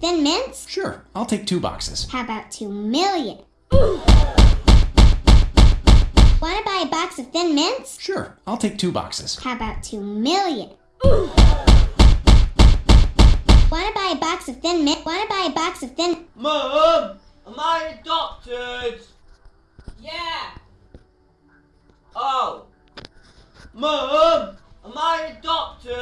Thin mints? Sure, I'll take two boxes. How about two million? Want to buy a box of thin mints? Sure, I'll take two boxes. How about two million? Want to buy a box of thin mints? Want to buy a box of thin? Mom, am I adopted? Yeah. Oh. mom, am I adopted?